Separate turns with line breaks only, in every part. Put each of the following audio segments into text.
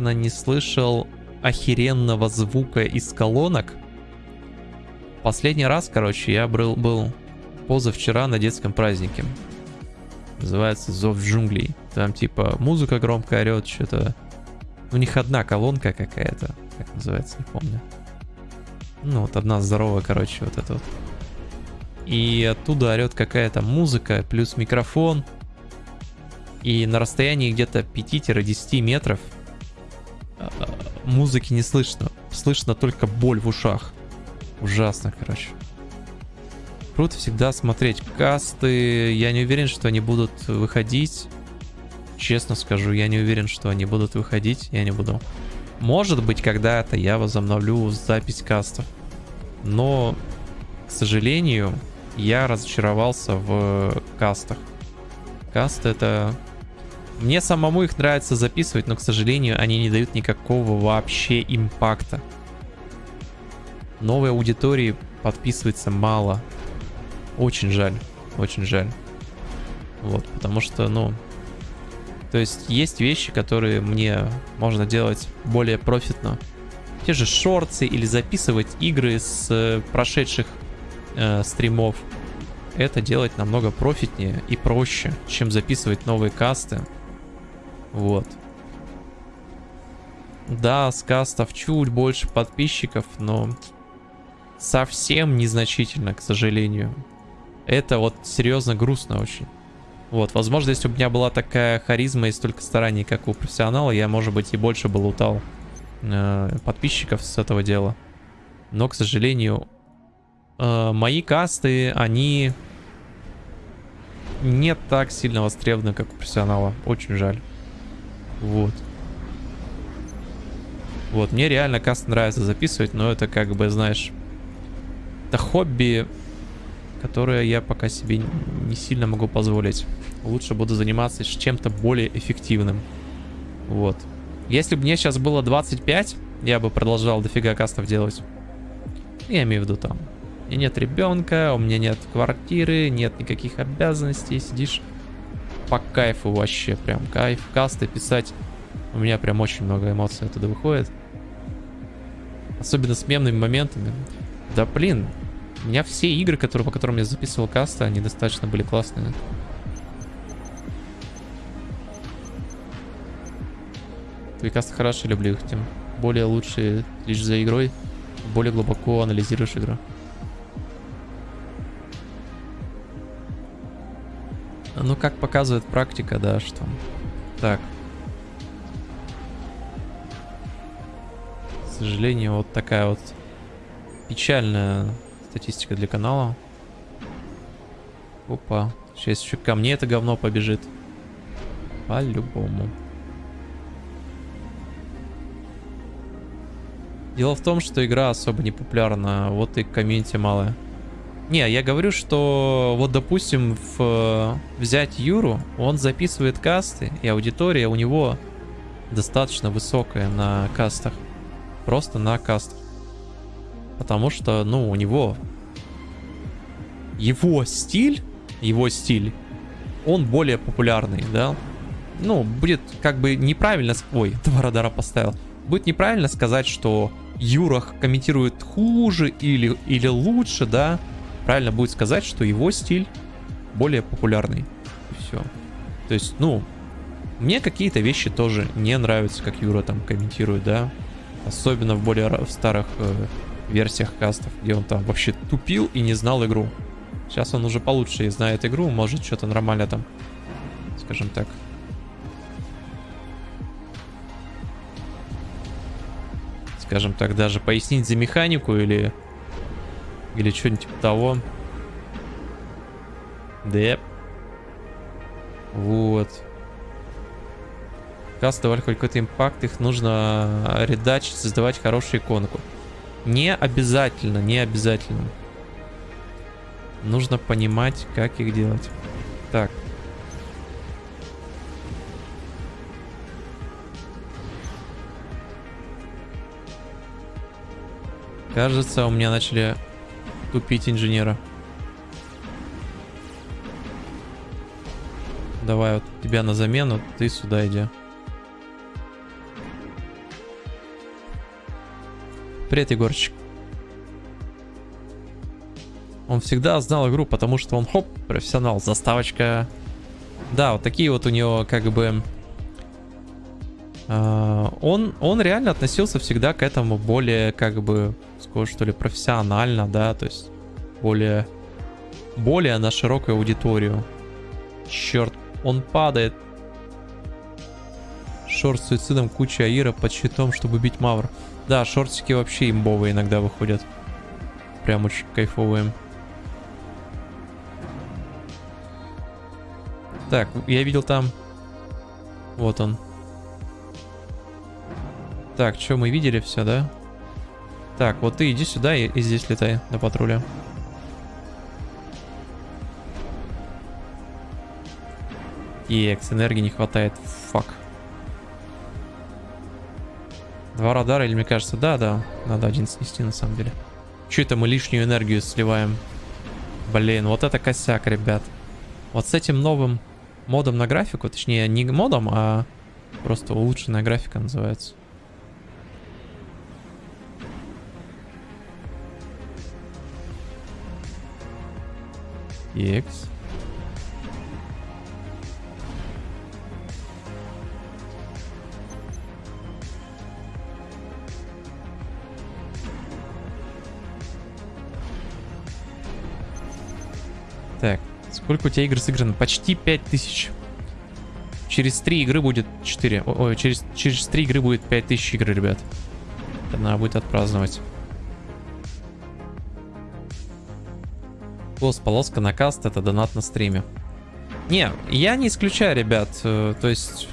не слышал охеренного звука из колонок. Последний раз, короче, я был, был позавчера на детском празднике. Называется «Зов джунглей». Там типа музыка громко орет, что-то... У них одна колонка какая-то, как называется, не помню. Ну, вот одна здоровая, короче, вот это вот. И оттуда орет какая-то музыка, плюс микрофон. И на расстоянии где-то 5-10 метров музыки не слышно. Слышно только боль в ушах. Ужасно, короче. Круто всегда смотреть касты. Я не уверен, что они будут выходить. Честно скажу, я не уверен, что они будут выходить. Я не буду. Может быть, когда-то я возобновлю запись кастов. Но, к сожалению, я разочаровался в кастах. Касты это... Мне самому их нравится записывать, но, к сожалению, они не дают никакого вообще импакта. Новой аудитории подписывается мало. Очень жаль, очень жаль. Вот, потому что, ну... То есть есть вещи, которые мне можно делать более профитно. Те же шорты или записывать игры с э, прошедших э, стримов. Это делать намного профитнее и проще, чем записывать новые касты. Вот. Да, с кастов чуть больше подписчиков, но совсем незначительно, к сожалению. Это вот серьезно грустно очень. Вот, возможно, если у меня была такая харизма и столько стараний, как у профессионала, я, может быть, и больше бы лутал э, подписчиков с этого дела. Но, к сожалению, э, мои касты, они не так сильно востребованы, как у профессионала. Очень жаль. Вот. Вот, мне реально каст нравится записывать, но это как бы, знаешь, это хобби которое я пока себе не сильно могу позволить. Лучше буду заниматься чем-то более эффективным. Вот. Если бы мне сейчас было 25, я бы продолжал дофига кастов делать. Я имею в виду там. Меня нет ребенка, у меня нет квартиры, нет никаких обязанностей. Сидишь по кайфу вообще, прям кайф. Касты писать. У меня прям очень много эмоций оттуда выходит. Особенно с мемными моментами. Да блин, у меня все игры, которые, по которым я записывал касты, они достаточно были классные. Твои касты хорошие, люблю их, тем более лучше лишь за игрой, более глубоко анализируешь игру. Ну, как показывает практика, да, что... Так. К сожалению, вот такая вот печальная Статистика для канала. Опа. Сейчас еще ко мне это говно побежит. По-любому. Дело в том, что игра особо не популярна, вот и комьюнити малое. Не, я говорю, что вот, допустим, в, взять Юру, он записывает касты, и аудитория у него достаточно высокая на кастах. Просто на кастах. Потому что, ну, у него его стиль, его стиль, он более популярный, да. Ну, будет как бы неправильно... Ой, два радара поставил. Будет неправильно сказать, что Юрах комментирует хуже или, или лучше, да. Правильно будет сказать, что его стиль более популярный. Все. То есть, ну, мне какие-то вещи тоже не нравятся, как Юра там комментирует, да. Особенно в более в старых э, версиях кастов, где он там вообще тупил и не знал игру. Сейчас он уже получше знает игру, может что-то нормально там, скажем так. Скажем так, даже пояснить за механику или... Или что-нибудь типа того. Да. Вот. Касты давали хоть какой-то импакт, их нужно редачить, создавать хорошую иконку. Не обязательно, не обязательно. Нужно понимать, как их делать. Так. Кажется, у меня начали тупить инженера. Давай вот тебя на замену, ты сюда иди. Привет, Егорчик. Он всегда знал игру, потому что он, хоп, профессионал, заставочка. Да, вот такие вот у него, как бы... Э, он, он реально относился всегда к этому более, как бы, скажу, что ли, профессионально, да, то есть более, более на широкую аудиторию. Черт, он падает. Шорт с суицидом, куча аира под щитом, чтобы бить мавр. Да, шортики вообще имбовые иногда выходят. Прям очень кайфовые. Так, я видел там... Вот он. Так, что мы видели все, да? Так, вот ты иди сюда и, и здесь летай на патруле. Екс, энергии не хватает. Фак. Два радара, или мне кажется, да, да. Надо один снести на самом деле. Че это мы лишнюю энергию сливаем? Блин, вот это косяк, ребят. Вот с этим новым модом на графику, точнее не модом, а просто улучшенная графика называется. X. Так, сколько у тебя игр сыграно? Почти 5000. Через 3 игры будет 4. Ой, через, через 3 игры будет 5000 игр, ребят. Надо будет отпраздновать. Голос, полоска на каст, это донат на стриме. Не, я не исключаю, ребят. Э, то есть...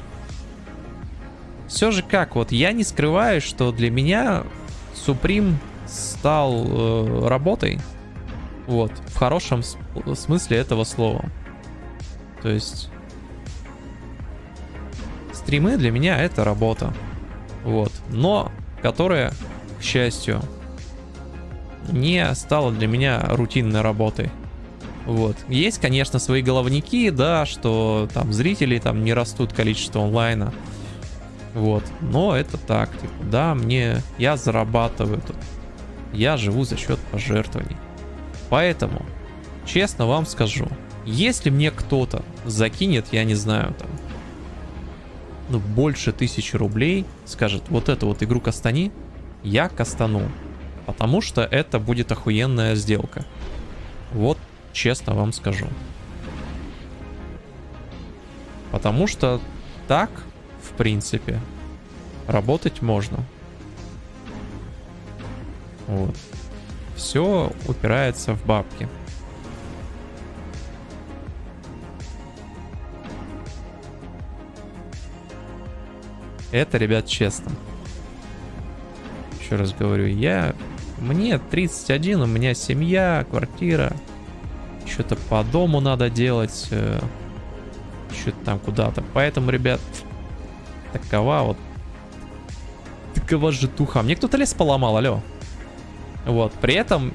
Все же как, вот я не скрываю, что для меня Supreme стал э, работой. Вот, в хорошем смысле этого слова. То есть... Стримы для меня это работа. Вот. Но, которая, к счастью, не стала для меня рутинной работой. Вот. Есть, конечно, свои головники, да, что там зрители там не растут количество онлайна. Вот. Но это так, типа, да, мне, я зарабатываю тут. Я живу за счет пожертвований. Поэтому, честно вам скажу, если мне кто-то закинет, я не знаю, там, ну, больше тысячи рублей, скажет, вот эту вот игру кастани, я кастану. Потому что это будет охуенная сделка. Вот честно вам скажу. Потому что так, в принципе, работать можно. Вот. Все упирается в бабки. Это, ребят, честно. Еще раз говорю, я мне 31, у меня семья, квартира. Что-то по дому надо делать. Э, Что-то там куда-то. Поэтому, ребят, такова вот... Такова житуха. Мне кто-то лес поломал, алло. Вот, при этом...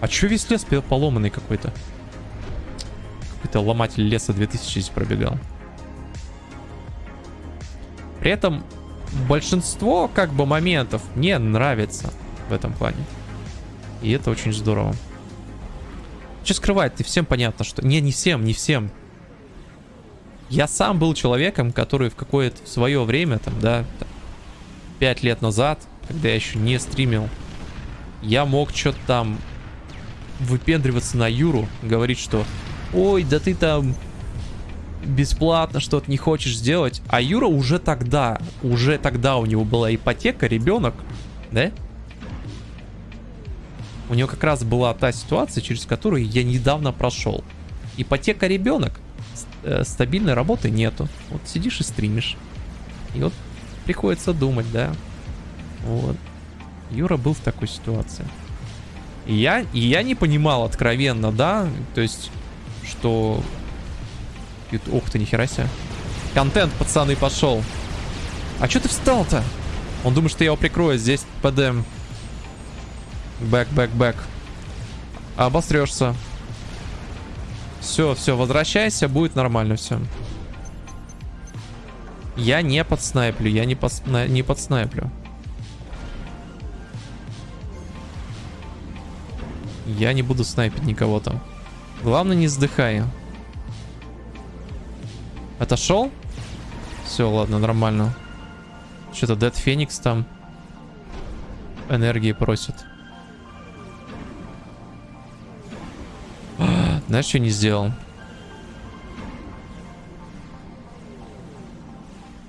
А чё весь лес поломанный какой-то? Какой-то ломатель леса 2000 здесь пробегал. При этом большинство как бы моментов мне нравится в этом плане. И это очень здорово. Что скрывать? Ты всем понятно, что... Не, не всем, не всем. Я сам был человеком, который в какое-то свое время, там, да, 5 лет назад, когда я еще не стримил, я мог что-то там выпендриваться на Юру, говорить, что ой, да ты там бесплатно что-то не хочешь сделать. А Юра уже тогда, уже тогда у него была ипотека, ребенок, да? У него как раз была та ситуация, через которую я недавно прошел. Ипотека ребенок, э, стабильной работы нету. Вот сидишь и стримишь. И вот приходится думать, да. Вот. Юра был в такой ситуации. И я, и я не понимал откровенно, да, то есть, что... Ух ты, нихера себе. Контент, пацаны, пошел. А что ты встал-то? Он думает, что я его прикрою. Здесь ПДМ. Back, back, back. Обосрешься. Все, все, возвращайся, будет нормально все. Я не подснайплю, я не, подсна... не подснайплю. Я не буду снайпить никого там. Главное, не сдыхай. Отошел? Все, ладно, нормально. Что-то Dead Phoenix там энергии просит. Знаешь, что не сделал?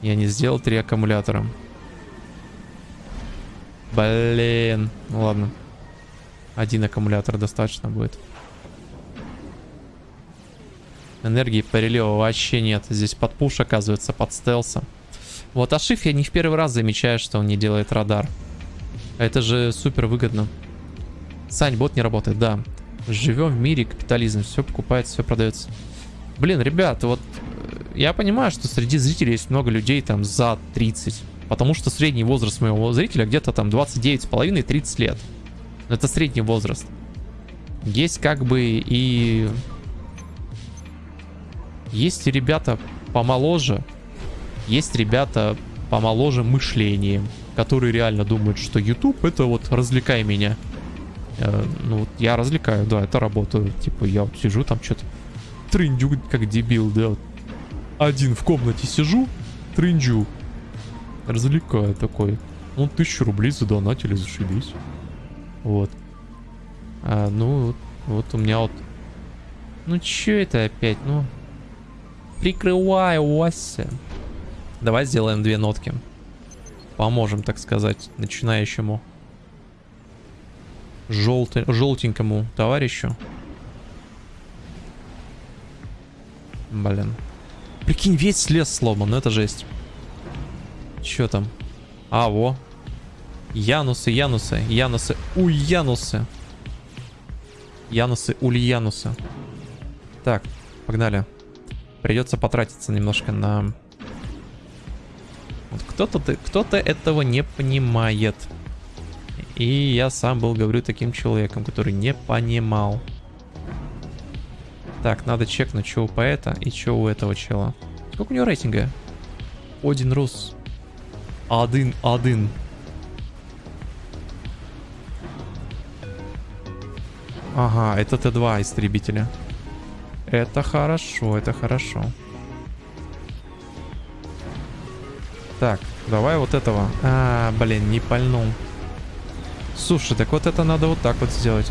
Я не сделал три аккумулятора. Блин. Ну ладно. Один аккумулятор достаточно будет. Энергии перелива вообще нет. Здесь под пуш оказывается, под стелса. Вот Ашиф я не в первый раз замечаю, что он не делает радар. Это же супер выгодно. Сань, бот не работает, да. Живем в мире капитализм. Все покупается, все продается. Блин, ребят, вот э, я понимаю, что среди зрителей есть много людей там за 30. Потому что средний возраст моего зрителя где-то там 29,5-30 лет. Это средний возраст. Есть как бы и... Есть ребята помоложе. Есть ребята помоложе мышлением. Которые реально думают, что YouTube это вот развлекай меня. Э, ну я развлекаю, да, это работаю. Типа я вот сижу там что-то трындю как дебил, да. Вот. Один в комнате сижу, трындю. Развлекаю такой. Ну, тысячу рублей задонатили, зашибись. Вот. А, ну, вот у меня вот... Ну, чё это опять? Ну, прикрываю Вася. Давай сделаем две нотки. Поможем, так сказать, начинающему. Желтый, желтенькому товарищу. Блин. Прикинь, весь лес сломан, ну это жесть. Чё там? А, во. Янусы, Янусы, Янусы, Ульянусы. Янусы, Ульянусы. Так, погнали. Придется потратиться немножко на... Вот кто-то кто, -то, этого не понимает. И я сам был, говорю, таким человеком, который не понимал. Так, надо чекнуть, что у поэта и что у этого чела. Сколько у него рейтинга? Один Рус. Один, один. Ага, это Т2 истребителя. Это хорошо, это хорошо. Так, давай вот этого. А, блин, не пальнул. Слушай, так вот это надо вот так вот сделать.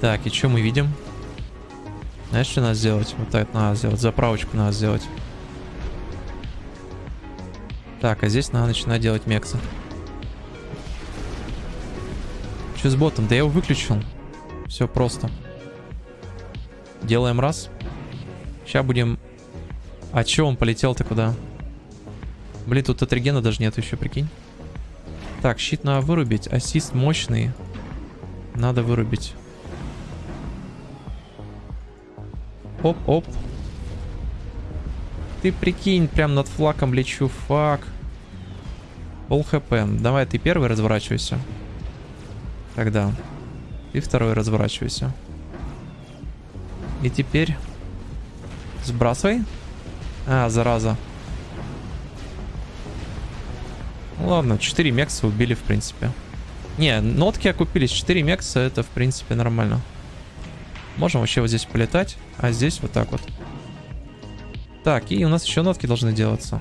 Так, и что мы видим? Знаешь, что надо сделать? Вот так надо сделать. Заправочку надо сделать. Так, а здесь надо начинать делать мексы. Что с ботом? Да я его выключил. Все просто. Делаем раз. Сейчас будем... А че он полетел-то куда? Блин, тут атригена даже нет еще, прикинь. Так, щит надо вырубить. Ассист мощный. Надо вырубить. Оп-оп. Ты прикинь, прям над флаком лечу, фак. Пол хп. Давай ты первый разворачивайся. Тогда. И второй разворачивайся. И теперь... Сбрасывай. А, зараза. ладно, 4 мекса убили, в принципе. Не, нотки окупились. 4 мекса, это, в принципе, нормально. Можем вообще вот здесь полетать, а здесь вот так вот. Так, и у нас еще нотки должны делаться.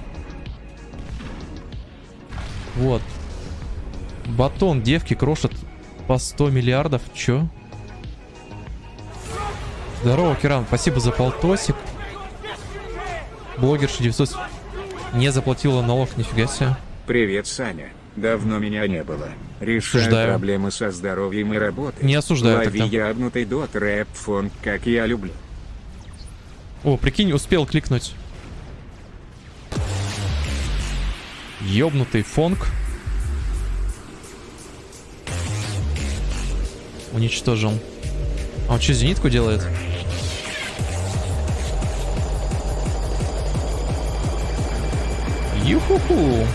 Вот. Батон девки крошит по 100 миллиардов. Чё? Здорово, Киран. Спасибо за полтосик. Блогерша 900 не заплатила налог, нифига себе.
Привет, Саня. Давно меня не было. Решаю
Осуждаю.
проблемы со здоровьем и работой.
Не осуждаю
Лови
тогда.
ябнутый дот рэп фон, как я люблю.
О, прикинь, успел кликнуть. Ёбнутый фонг. Уничтожил. А он что, зенитку делает? Юху-ху.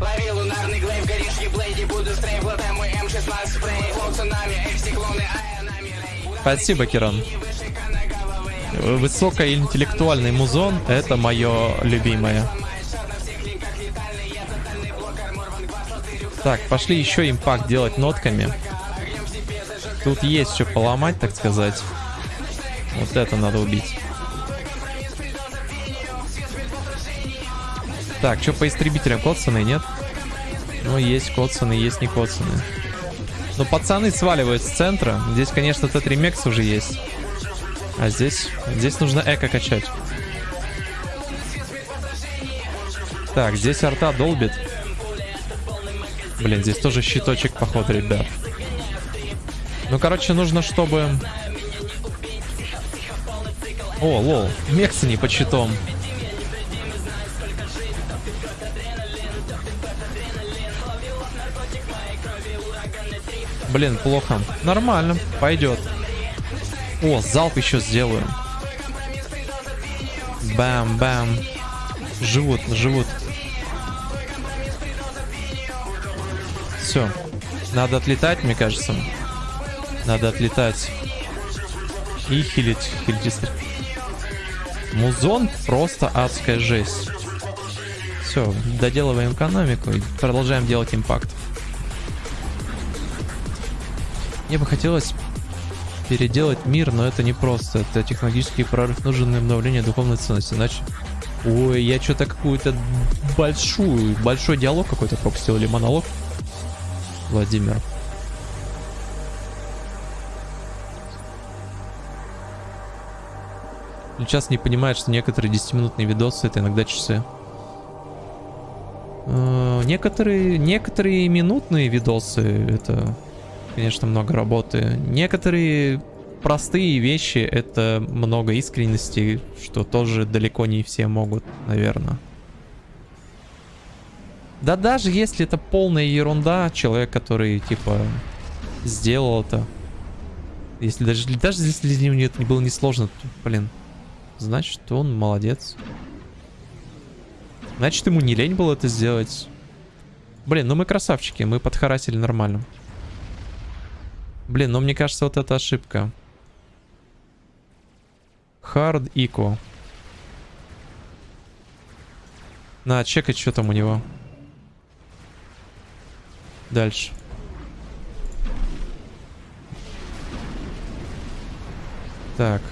Лови лунарный глейв, горишь еблейди, буду стрейф, лотай мой М16 спрей, флоу цунами, экси клоны, а.
Спасибо, Киран. Высокоинтеллектуальный музон — это мое любимое. Так, пошли еще импакт делать нотками. Тут есть что поломать, так сказать. Вот это надо убить. Так, что по истребителям? Коцаны, нет? Ну, есть коцаны, есть не коцаны. Но пацаны сваливают с центра. Здесь, конечно, Тетримекс уже есть. А здесь, здесь нужно эко качать. Так, здесь арта долбит. Блин, здесь тоже щиточек, походу, ребят. Ну, короче, нужно, чтобы... О, лол, мексы не по щитом. Блин, плохо. Нормально, пойдет. О, залп еще сделаю. Бам-бам. Живут, живут. Все. Надо отлетать, мне кажется. Надо отлетать. И хилить. Хилить. Музон просто адская жесть. Все, доделываем экономику и продолжаем делать импакт. Мне бы хотелось переделать мир, но это не просто. Это технологический прорыв, нужен обновление духовной ценности. Иначе... Ой, я что-то какую-то большую, большой диалог какой-то пропустил или монолог. Владимир. Сейчас не понимает, что некоторые 10-минутные видосы это иногда часы. Э, некоторые, некоторые минутные видосы это конечно, много работы. Некоторые простые вещи — это много искренности, что тоже далеко не все могут, наверное. Да даже если это полная ерунда, человек, который, типа, сделал это, если даже, даже если для него это не было несложно, то, блин, значит, он молодец. Значит, ему не лень было это сделать. Блин, ну мы красавчики, мы подхарасили нормально. Блин, ну мне кажется, вот это ошибка. Hard Eco. На, чекать, что там у него. Дальше. Так.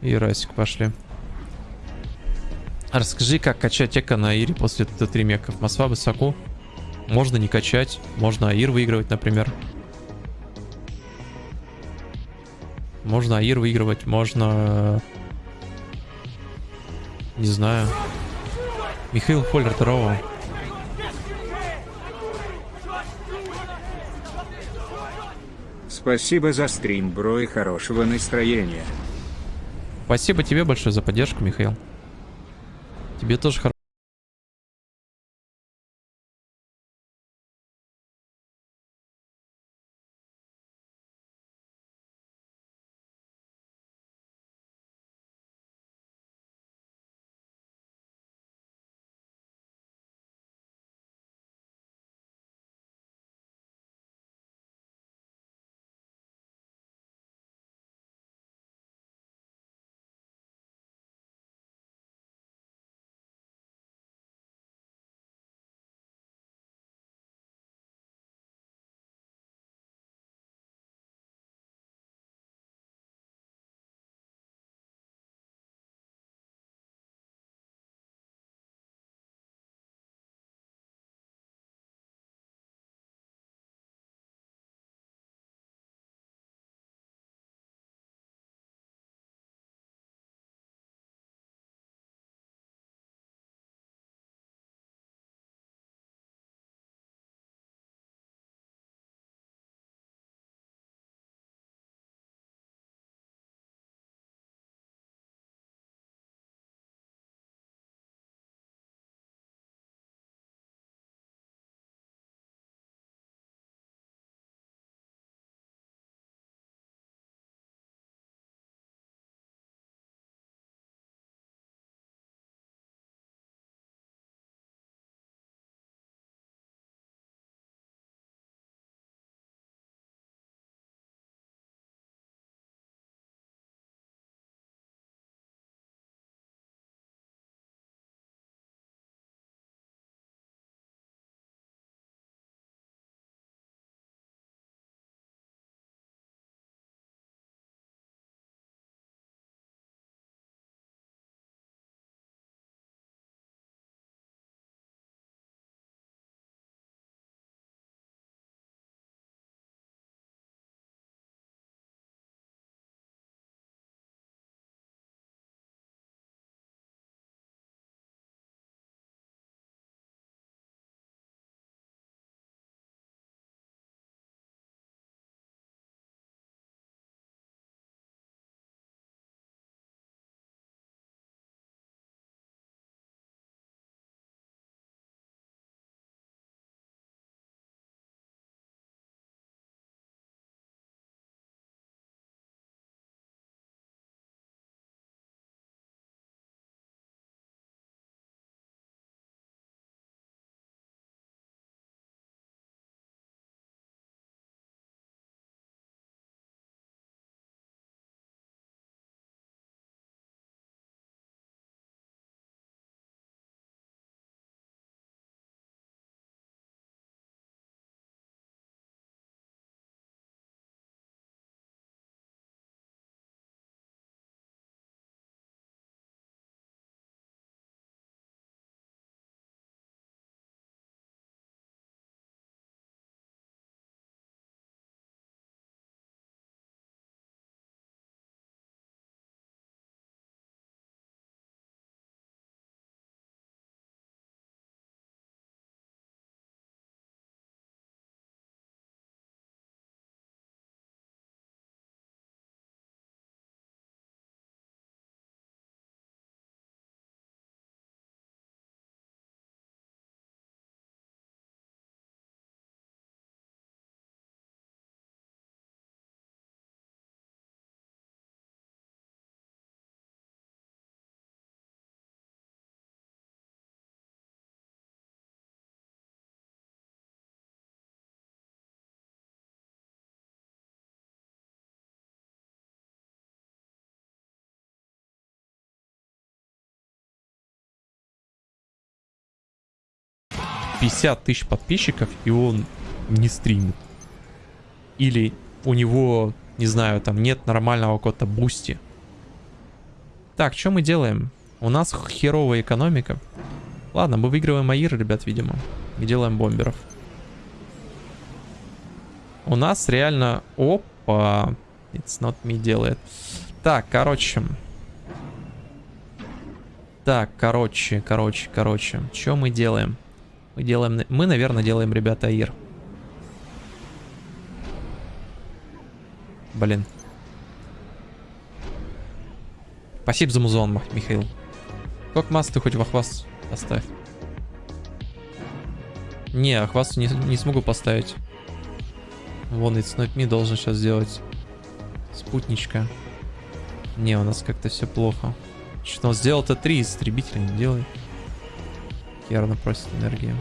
И пошли. Расскажи, как качать эко на Ире после Т3 меков. Москва высоко. Можно не качать. Можно Аир выигрывать, например. Можно Аир выигрывать. Можно... Не знаю. Михаил Фоллер, здорово.
Спасибо за стрим, бро, и хорошего настроения.
Спасибо тебе большое за поддержку, Михаил. Тебе тоже хорошо. 50 тысяч подписчиков, и он не стримит. Или у него, не знаю, там нет нормального какого-то бусти. Так, что мы делаем? У нас херовая экономика. Ладно, мы выигрываем air, ребят, видимо. И делаем бомберов. У нас реально... Опа! It's not me делает. Так, короче. Так, короче, короче, короче. Что мы делаем? Мы делаем... Мы, наверное, делаем, ребята, Аир. Блин. Спасибо за музон, Михаил. Сколько масс ты хоть в Ахвас поставь? Не, Ахвас не, не смогу поставить. Вон, Not Me должен сейчас сделать спутничка. Не, у нас как-то все плохо. Что он сделал-то три истребителя, не делай. Ярно просит энергию.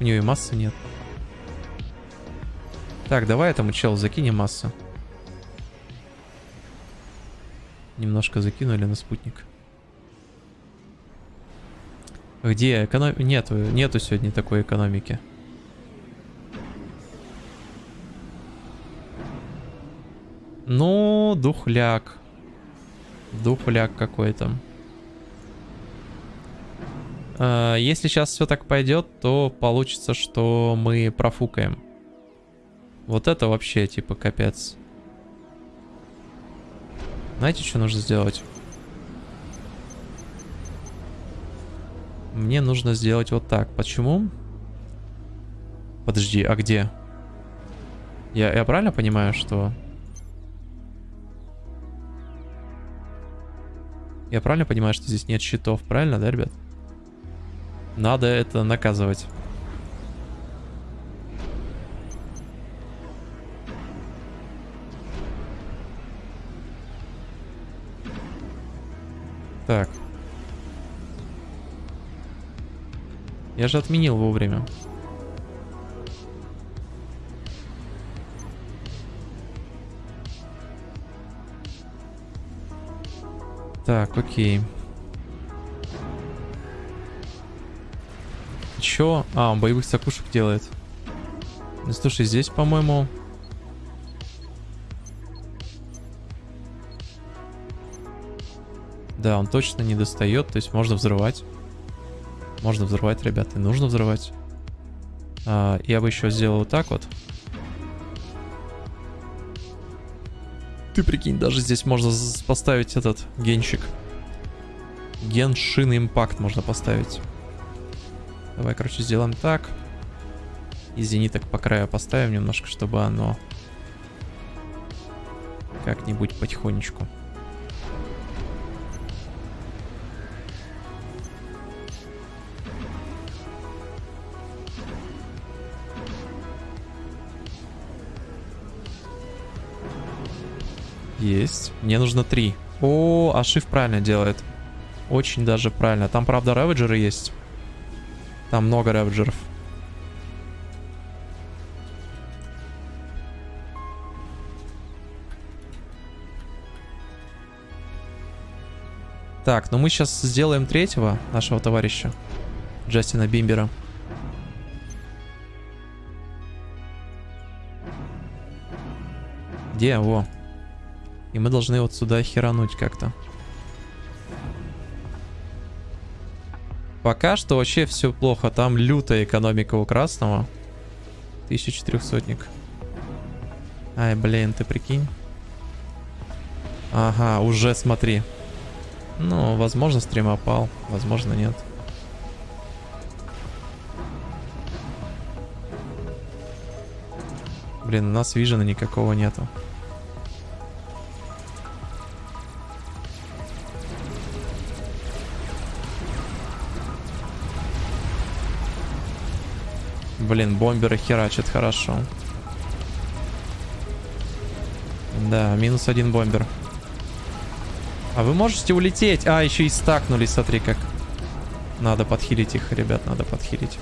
У нее и массы нет. Так, давай этому челу закинем массу. Немножко закинули на спутник. Где экономика? Нету, нету сегодня такой экономики. Ну, духляк. Духляк какой-то. А, если сейчас все так пойдет, то получится, что мы профукаем. Вот это вообще, типа, капец. Знаете, что нужно сделать? Мне нужно сделать вот так. Почему? Подожди, а где? Я, я правильно понимаю, что... Я правильно понимаю, что здесь нет щитов, правильно, да, ребят? Надо это наказывать. Так. Я же отменил вовремя. Так, окей. Чё? А, он боевых сакушек делает. Ну, слушай, здесь, по-моему... Да, он точно не достает, то есть можно взрывать. Можно взрывать, ребята, нужно взрывать. А, я бы еще сделал вот так вот. Ты прикинь, даже здесь можно поставить этот генщик. Геншин импакт можно поставить. Давай, короче, сделаем так. И зениток по краю поставим немножко, чтобы оно как-нибудь потихонечку. Есть. Мне нужно три. О, а Шиф правильно делает. Очень даже правильно. Там, правда, реведжеры есть. Там много реведжеров. Так, ну мы сейчас сделаем третьего нашего товарища. Джастина Бимбера. Где? Во. И мы должны вот сюда херануть как-то. Пока что вообще все плохо. Там лютая экономика у красного. 1400-ник. Ай, блин, ты прикинь. Ага, уже смотри. Ну, возможно, стрим опал. Возможно, нет. Блин, у нас вижена никакого нету. Блин, бомберы херачат хорошо. Да, минус один бомбер. А вы можете улететь? А, еще и стакнулись, смотри как. Надо подхилить их, ребят, надо подхилить.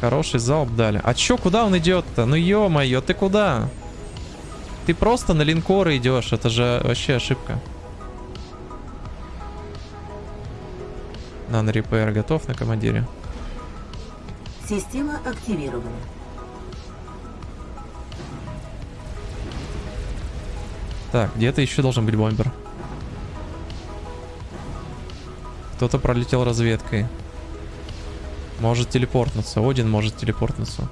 Хороший залп дали. А чё, куда он идет-то? Ну ё-моё, ты куда? Ты просто на линкоры идешь, это же вообще ошибка. Нано репейр готов на командире.
Система активирована.
Так, где-то еще должен быть бомбер. Кто-то пролетел разведкой. Может телепортнуться. Один может телепортнуться.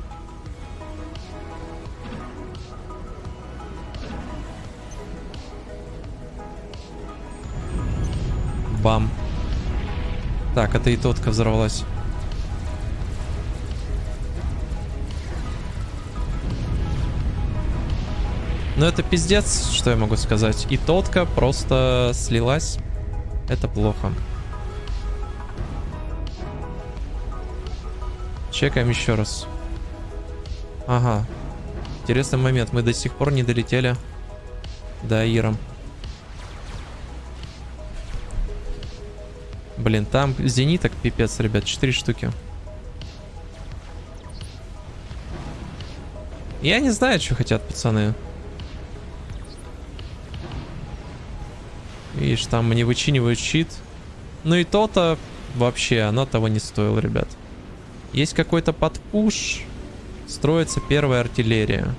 Так, это и тотка взорвалась. Ну это пиздец, что я могу сказать. И тотка просто слилась. Это плохо. Чекаем еще раз. Ага. Интересный момент. Мы до сих пор не долетели до Аира. Блин, там зениток пипец, ребят. Четыре штуки. Я не знаю, что хотят пацаны. Видишь, там мне вычинивают щит. Ну и то-то вообще, оно того не стоило, ребят. Есть какой-то подпуш. Строится первая артиллерия.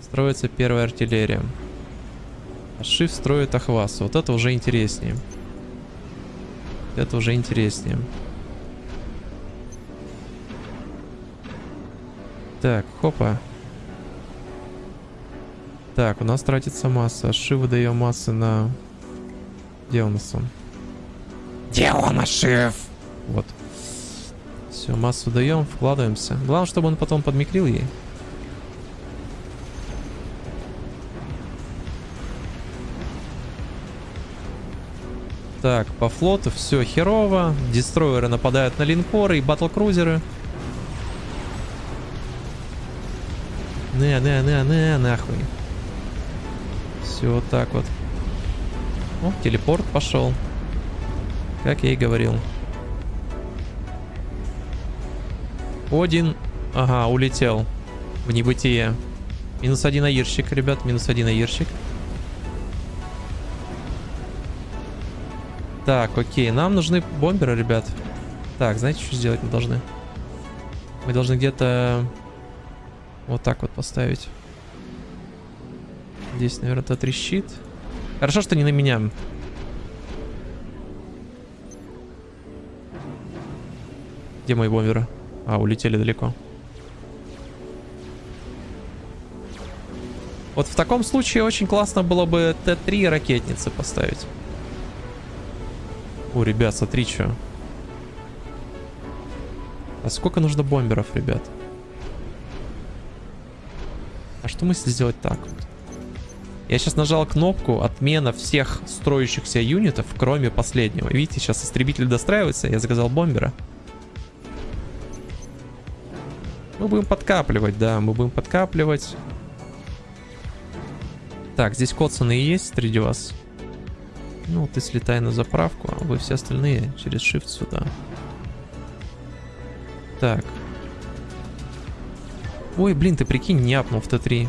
Строится первая артиллерия. А Шиф строит Ахвас. Вот это уже интереснее. Это уже интереснее. Так, хопа. Так, у нас тратится масса. Ши выдаем массы на... Где у нас он?
Где он, Ашиф?
Вот. Все, массу даем, вкладываемся. Главное, чтобы он потом подмикрил ей. Так, по флоту все херово. Дестройеры нападают на линкоры и батл-крузеры. Не, не, не, не, нахуй. Все вот так вот. О, телепорт пошел. Как я и говорил. Один. Ага, улетел. В небытие. Минус один аирщик, ребят. Минус один аирщик. Так, окей. Нам нужны бомберы, ребят. Так, знаете, что сделать мы должны? Мы должны где-то вот так вот поставить. Здесь, наверное, трещит. Хорошо, что не на меня. Где мои бомберы? А, улетели далеко. Вот в таком случае очень классно было бы Т-3 ракетницы поставить. О, ребят, смотри, что. А сколько нужно бомберов, ребят? А что если сделать так? Я сейчас нажал кнопку отмена всех строящихся юнитов, кроме последнего. Видите, сейчас истребитель достраивается, я заказал бомбера. Мы будем подкапливать, да, мы будем подкапливать. Так, здесь коцаны есть среди вас. Ну, ты слетай на заправку, а вы все остальные через shift сюда. Так. Ой, блин, ты прикинь, не апнул в Т3.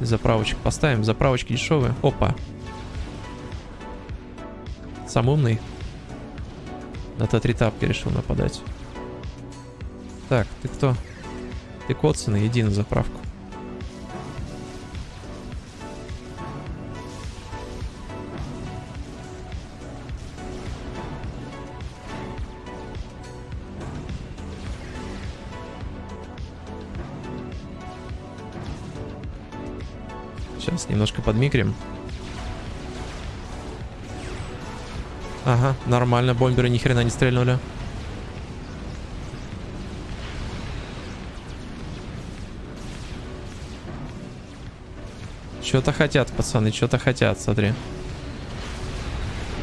Заправочек поставим. Заправочки дешевые. Опа. Сам умный. На Т3 тапки решил нападать. Так, ты кто? Ты коцаный, иди на заправку. Немножко подмикрим. Ага, нормально, бомберы ни хрена не стрельнули. Что-то хотят, пацаны, что-то хотят, смотри.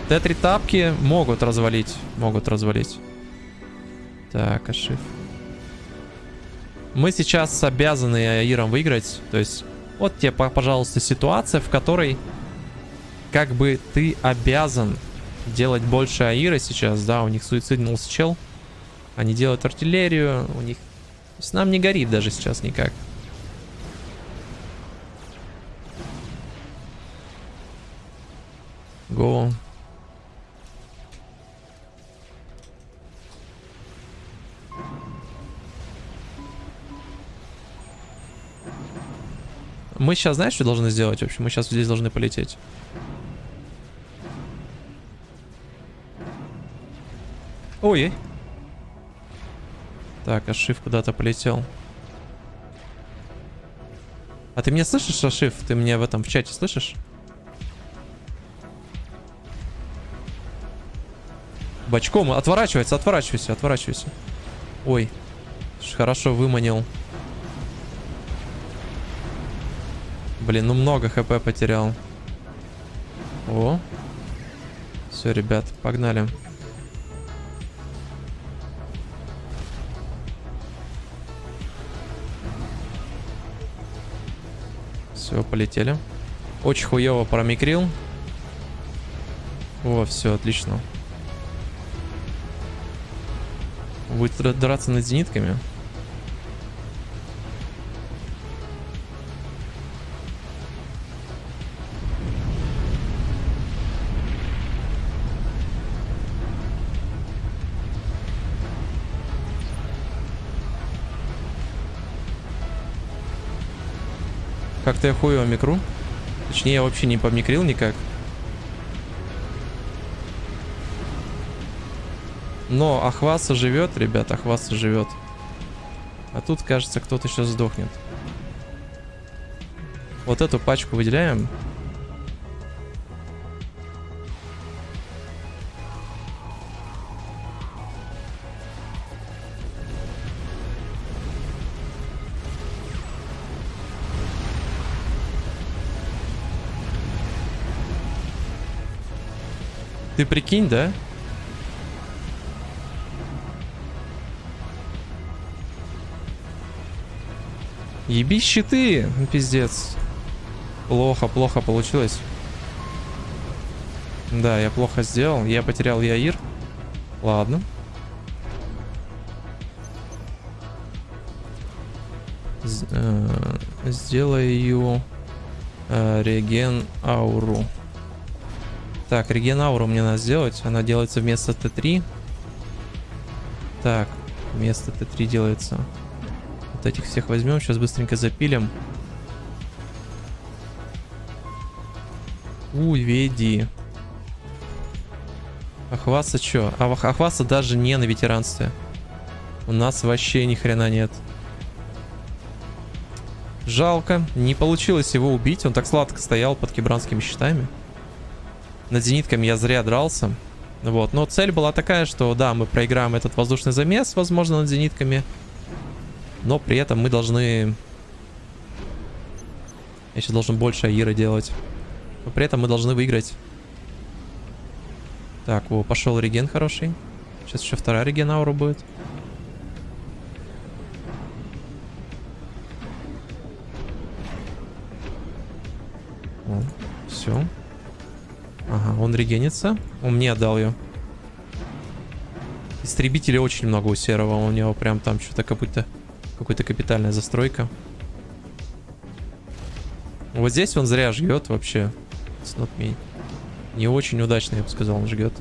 Т-3 тапки могут развалить. Могут развалить. Так, ошиб. Мы сейчас обязаны Аиром выиграть. То есть, вот тебе, пожалуйста, ситуация, в которой как бы ты обязан делать больше Аира сейчас. Да, у них суициднулся чел. Они делают артиллерию. У них... Есть нам не горит даже сейчас никак. Мы сейчас, знаешь, что должны сделать вообще? Мы сейчас здесь должны полететь. Ой. Так, Ашиф куда-то полетел. А ты меня слышишь, Ашиф? Ты меня в этом в чате слышишь? Бочком. Отворачивается, отворачивайся, отворачивайся. Ой. Хорошо выманил. Блин, ну много хп потерял. О. Все, ребят, погнали. Все, полетели. Очень хуево промикрил. О, все, отлично. Будет драться над зенитками. Как-то я хуево микру. Точнее, я вообще не помикрил никак. Но Ахваса живет, ребят, Ахваса живет. А тут, кажется, кто-то сейчас сдохнет. Вот эту пачку выделяем. Ты прикинь, да? Еби щиты, ну, пиздец. Плохо, плохо получилось. Да, я плохо сделал. Я потерял Яир. Ладно. Э сделаю э реген ауру. Так, реген ауру мне надо сделать. Она делается вместо Т3. Так, вместо Т3 делается. Вот этих всех возьмем, сейчас быстренько запилим. Уведи. Ахваса что? А Ахваса даже не на ветеранстве. У нас вообще ни хрена нет. Жалко. Не получилось его убить. Он так сладко стоял под кибранскими щитами. Над зенитками я зря дрался. Вот. Но цель была такая, что да, мы проиграем этот воздушный замес, возможно, над зенитками. Но при этом мы должны... Я сейчас должен больше Аира делать. Но при этом мы должны выиграть. Так, о, пошел реген хороший. Сейчас еще вторая реген аура будет. Он регенится. Он мне отдал ее. Истребителей очень много у серого. У него прям там что-то как будто какая-то капитальная застройка. Вот здесь он зря жгет вообще. It's. Не очень удачно, я бы сказал, он жгет.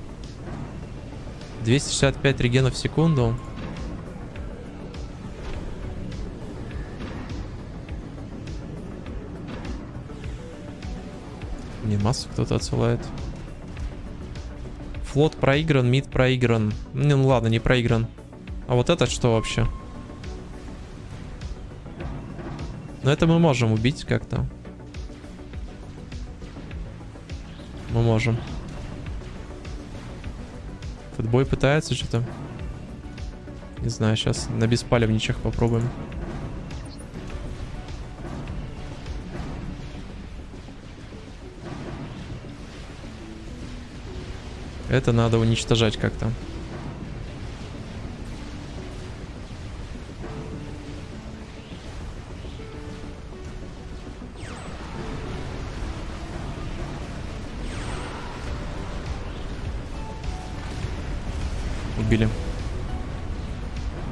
265 регенов в секунду. Не, массу кто-то отсылает. Флот проигран, мид проигран. Ну ладно, не проигран. А вот этот что вообще? Но это мы можем убить как-то. Мы можем. Футбой пытается что-то. Не знаю, сейчас на беспалевничах попробуем. Это надо уничтожать как-то. убили.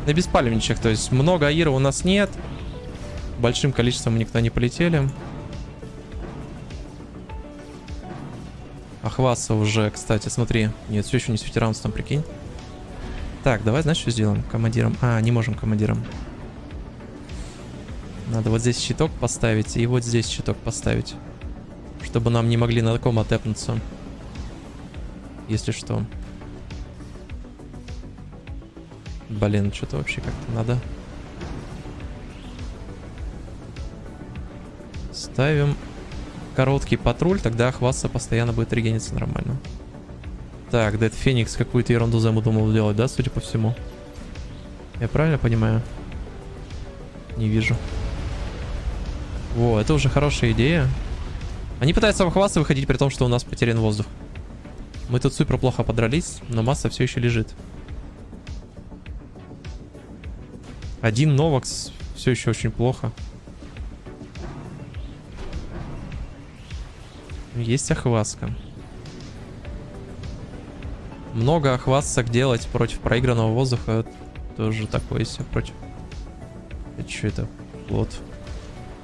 На беспалевничах, то есть много аира у нас нет. Большим количеством никто не полетели. Ахваса уже, кстати, смотри. Нет, все еще не с ветеранством, прикинь. Так, давай, знаешь, что сделаем? Командиром. А, не можем командиром. Надо вот здесь щиток поставить и вот здесь щиток поставить. Чтобы нам не могли на таком отепнуться. Если что. Блин, что-то вообще как-то надо. Ставим короткий патруль, тогда хвастаться постоянно будет регениться нормально. Так, Дед Феникс какую-то ерунду замудумал делать, да, судя по всему? Я правильно понимаю? Не вижу. Во, это уже хорошая идея. Они пытаются обхватываться выходить при том, что у нас потерян воздух. Мы тут супер плохо подрались, но масса все еще лежит. Один Новакс все еще очень плохо. Есть охватка. Много охваток делать против проигранного воздуха тоже такое себе против. Это что это? Вот.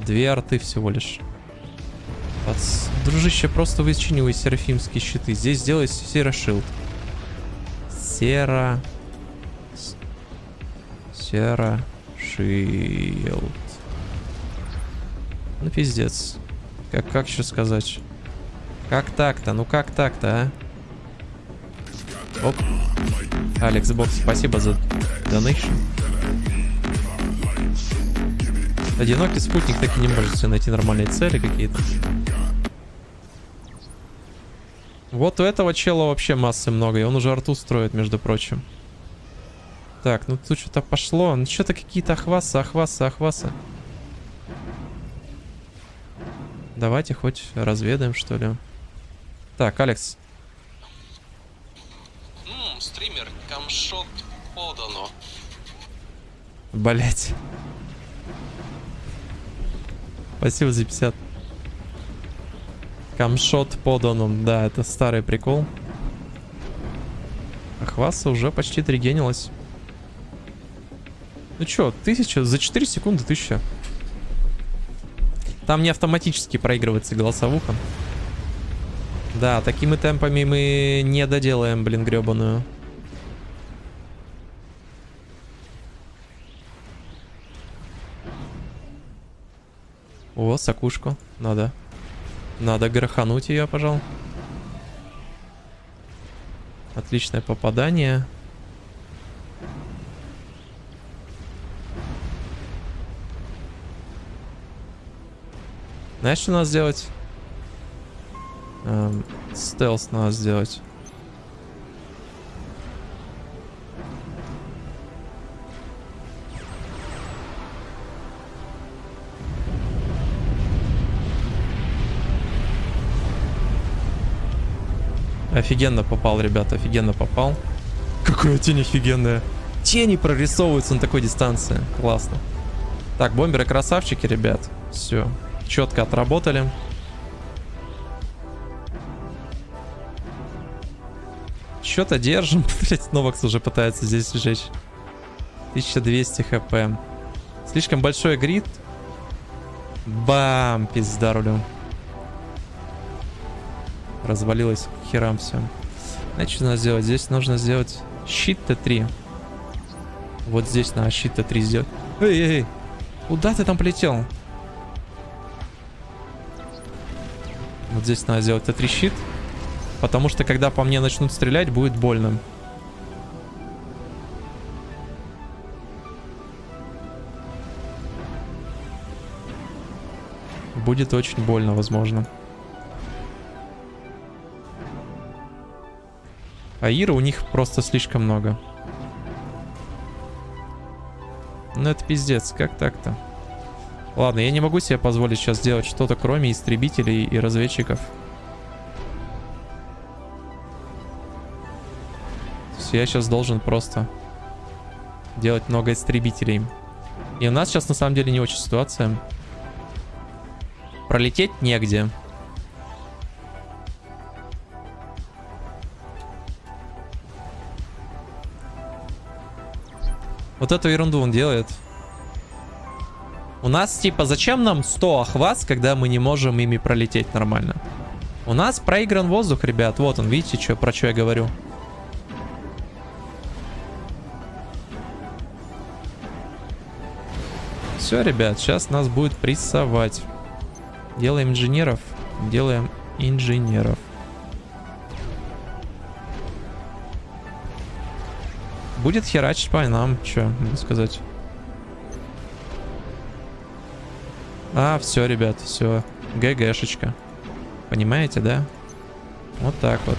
Две арты всего лишь. Пац... Дружище, просто вычинивай серафимские щиты. Здесь сделай серошилд. Сера... Сера... Шилд. Ну, пиздец. Как, как еще сказать? Как так-то? Ну как так-то, а? Оп. Алекс Бокс, спасибо за донейшн. Одинокий спутник так и не может себе найти нормальные цели какие-то. Вот у этого чела вообще массы много, и он уже арту строит, между прочим. Так, ну тут что-то пошло. Ну что-то какие-то ахвасы, ахвасы, ахвасы. Давайте хоть разведаем, что ли. Так, Алекс.
Ммм, стример, камшот подано.
Блять. Спасибо за 50. Камшот поданом. Да, это старый прикол. Ахваса уже почти тригенилась. Ну чё, тысяча? За 4 секунды тысяча. Там не автоматически проигрывается голосовуха. Да, такими темпами мы не доделаем, блин, гребаную. О, сакушку. Надо. Надо грохануть ее, пожалуй. Отличное попадание. Знаешь, что надо сделать? Эм, стелс надо сделать. Офигенно попал, ребята, офигенно попал. Какая тень офигенная. Тени прорисовываются на такой дистанции. Классно. Так, бомберы красавчики, ребят. Все. Четко отработали. Что-то держим. Блять, Новакс уже пытается здесь сжечь. 1200 хп. Слишком большой грид. Бам! Пизда рулю. Развалилось херам все. Значит, что надо сделать? Здесь нужно сделать щит Т3. Вот здесь надо щит Т3 сделать. Эй, эй, эй. Куда ты там полетел? Вот здесь надо сделать Т3 щит. Потому что когда по мне начнут стрелять, будет больно. Будет очень больно, возможно. А Ира у них просто слишком много. Ну это пиздец, как так-то? Ладно, я не могу себе позволить сейчас сделать что-то, кроме истребителей и разведчиков. Я сейчас должен просто делать много истребителей. И у нас сейчас на самом деле не очень ситуация. Пролететь негде. Вот эту ерунду он делает. У нас, типа, зачем нам 100 охват, когда мы не можем ими пролететь нормально? У нас проигран воздух, ребят. Вот он, видите, что, про что я говорю. Все, ребят, сейчас нас будет прессовать. Делаем инженеров. Делаем инженеров. Будет херачить по нам, что сказать. А, все, ребят, все. ГГшечка. Понимаете, да? Вот так вот.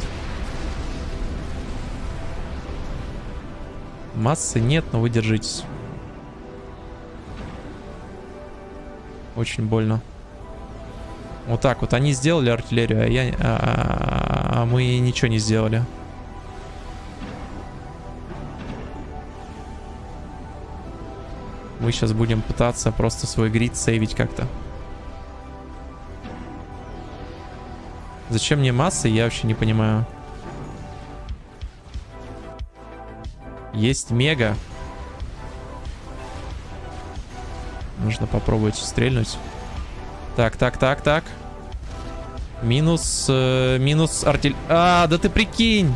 Массы нет, но вы держитесь. Очень больно. Вот так вот. Они сделали артиллерию, а, я, а, а мы ничего не сделали. Мы сейчас будем пытаться просто свой грид сейвить как-то. Зачем мне массы, я вообще не понимаю. Есть мега. Нужно попробовать стрельнуть. Так, так, так, так. Минус, э, минус артель... А, да ты прикинь!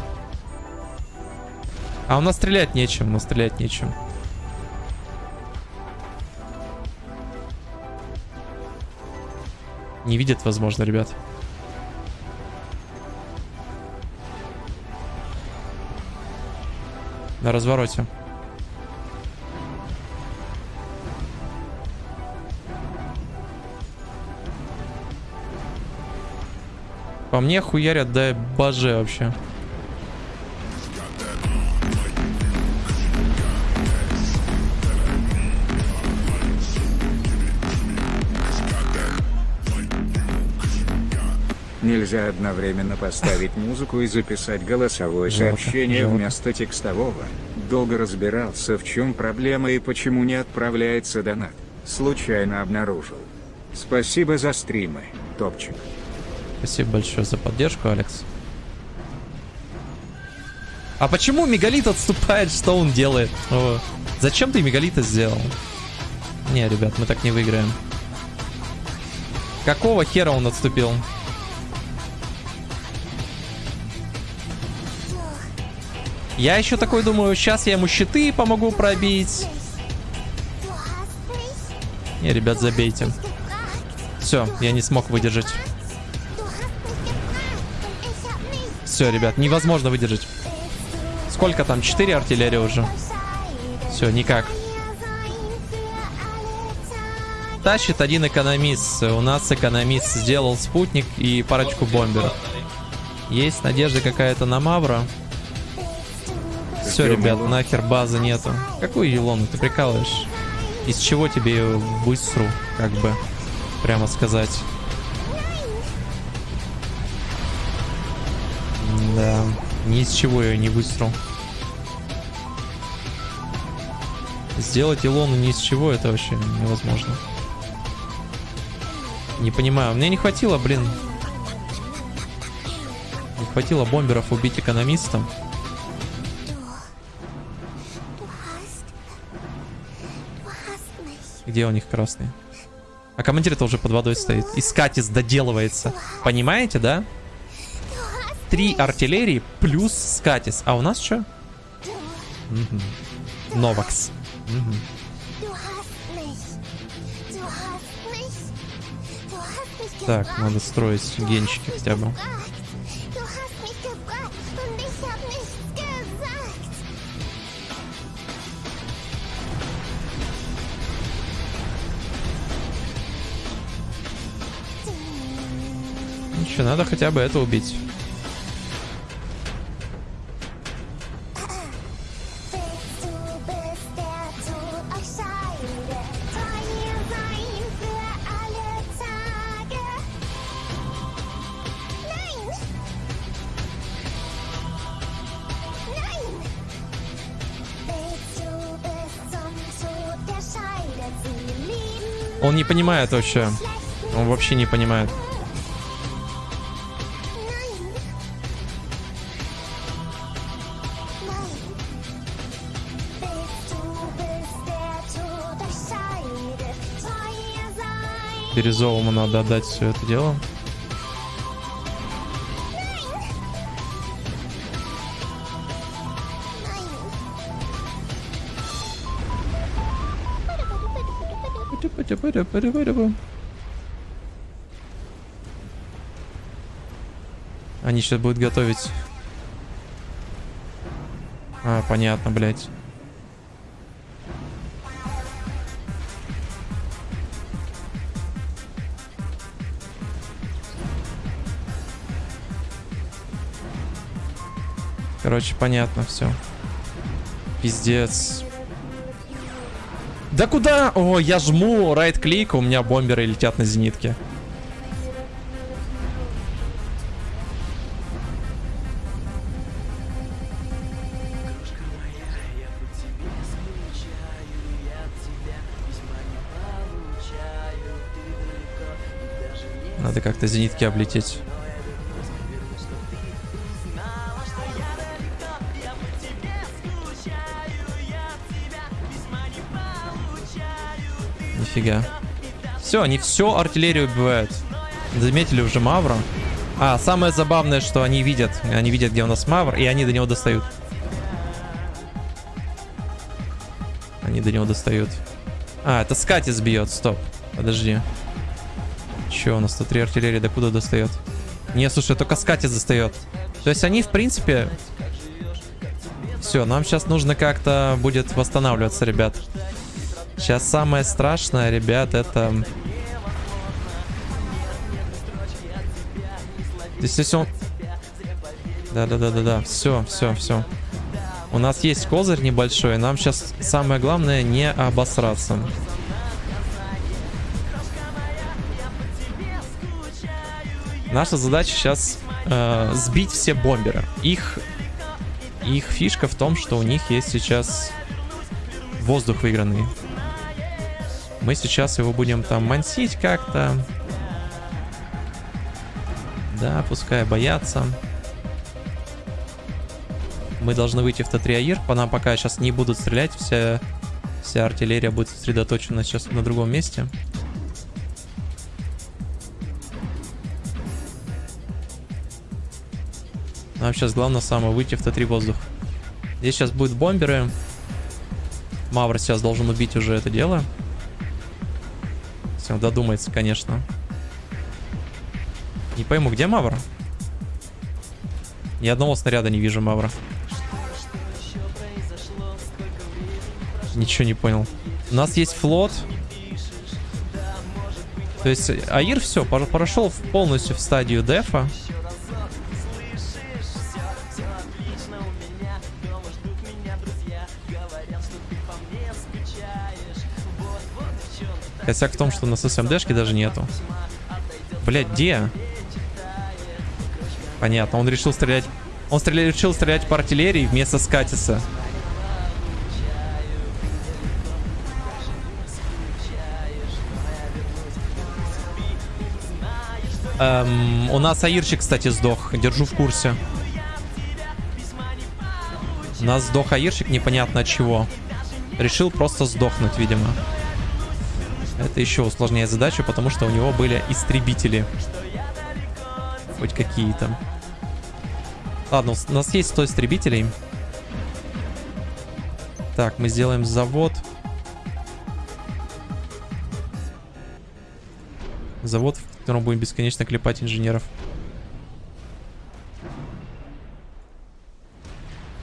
А у нас стрелять нечем, у нас стрелять нечем. Не видят, возможно, ребят. На развороте. По мне хуярят, да боже вообще.
Нельзя одновременно поставить музыку и записать голосовое сообщение вместо текстового. Долго разбирался в чем проблема и почему не отправляется донат. Случайно обнаружил. Спасибо за стримы, топчик.
Спасибо большое за поддержку, Алекс. А почему Мегалит отступает? Что он делает? О, зачем ты Мегалита сделал? Не, ребят, мы так не выиграем. Какого хера он отступил? Я еще такой думаю, сейчас я ему щиты помогу пробить. Не, ребят, забейте. Все, я не смог выдержать. Все, ребят, невозможно выдержать. Сколько там? 4 артиллерии уже. Все, никак. Тащит один экономист. У нас экономист сделал спутник и парочку бомберов. Есть надежда какая-то на Мавра. Все, ребят, нахер базы нету. Какую Елону ты прикалываешь? Из чего тебе ее высру, как бы, прямо сказать. Да, ни из чего ее не высру. Сделать Илону ни из чего, это вообще невозможно. Не понимаю, мне не хватило, блин. Не хватило бомберов убить экономиста. Где у них красный? А командир-то уже под водой стоит. И скатис доделывается. Понимаете, да? Три артиллерии плюс скатис. А у нас что? Новакс. Так, надо строить генчики хотя бы. Ничего, надо хотя бы это убить. Он не понимает вообще. Он вообще не понимает. Бирюзовому надо отдать все это дело. Они сейчас будут готовить. А, понятно, блядь. Короче, понятно все. Пиздец. Да куда? О, я жму райт-клик, у меня бомберы летят на зенитке. Надо как-то зенитки облететь. Нифига. Все, они все артиллерию убивают. Заметили уже Мавра. А, самое забавное, что они видят. Они видят, где у нас Мавр, и они до него достают. Они до него достают. А, это Скатис бьет. Стоп. Подожди. Че, у нас тут три артиллерии до куда достает? Не, слушай, только Скатис достает. То есть они, в принципе... Все, нам сейчас нужно как-то будет восстанавливаться, ребят. Сейчас самое страшное, ребят, это... Здесь он... Да-да-да-да-да. Все, все, все. У нас есть козырь небольшой. Нам сейчас самое главное не обосраться. Наша задача сейчас э, сбить все бомберы. Их, их фишка в том, что у них есть сейчас воздух выигранный. Мы сейчас его будем там мансить как-то. Да, пускай боятся. Мы должны выйти в Т3 АИР. По нам пока сейчас не будут стрелять. Вся, вся артиллерия будет сосредоточена сейчас на другом месте. Нам сейчас главное самое выйти в Т3 воздух. Здесь сейчас будут бомберы. Мавр сейчас должен убить уже это дело. Если он додумается, конечно. Не пойму, где Мавр? Ни одного снаряда не вижу Мавра. Ничего не понял. У нас есть флот. То есть Аир все, прошел полностью в стадию дефа. Косяк в том, что у нас СМДшки даже нету. Блять, где? Понятно, он решил стрелять... Он стреля... решил стрелять по артиллерии вместо скатиса. Эм, у нас Аирчик, кстати, сдох. Держу в курсе. У нас сдох Аирчик непонятно от чего. Решил просто сдохнуть, видимо. Это еще усложняет задачу, потому что у него были истребители. Хоть какие-то. Ладно, у нас есть 100 истребителей. Так, мы сделаем завод. Завод, в котором будем бесконечно клепать инженеров.